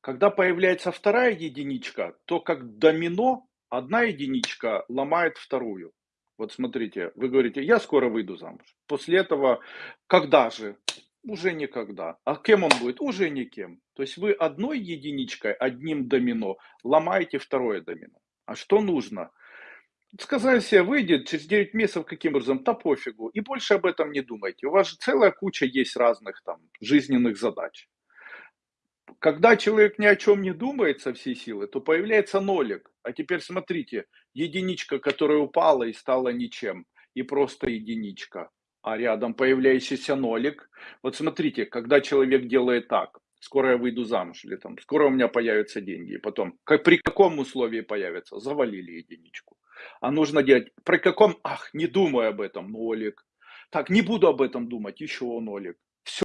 Когда появляется вторая единичка, то как домино, одна единичка ломает вторую. Вот смотрите, вы говорите: "Я скоро выйду замуж". После этого когда же? Уже никогда. А кем он будет? Уже никем. То есть вы одной единичкой, одним домино ломаете второе домино. А что нужно? Сказали се: "Выйдет через 9 месяцев каким образом? Да пофигу". И больше об этом не думайте. У вас же целая куча есть разных там жизненных задач. Когда человек ни о чем не думает со всей силы, то появляется нолик. А теперь смотрите, единичка, которая упала и стала ничем, и просто единичка, а рядом появляющийся нолик. Вот смотрите, когда человек делает так: "Скоро я выйду замуж" или там "Скоро у меня появятся деньги", и потом ка при каком условии появятся? Завалили единичку. А нужно делать при каком? Ах, не думай об этом- нолик. Так, не буду об этом думать- еще нолик.